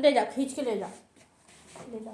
ले जा खींच के ले जा। ले जा।